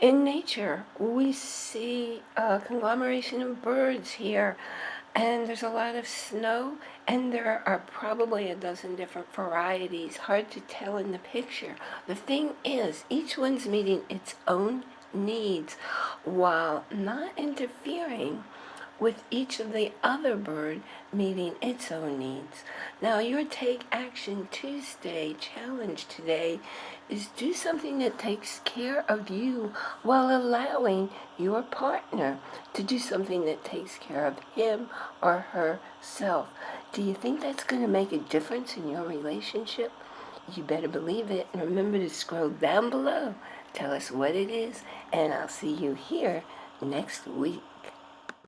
in nature, we see a conglomeration of birds here, and there's a lot of snow, and there are probably a dozen different varieties. Hard to tell in the picture. The thing is, each one's meeting its own needs while not interfering with each of the other bird meeting its own needs. Now, your Take Action Tuesday challenge today is do something that takes care of you while allowing your partner to do something that takes care of him or herself. Do you think that's going to make a difference in your relationship? You better believe it. And remember to scroll down below. Tell us what it is, and I'll see you here next week.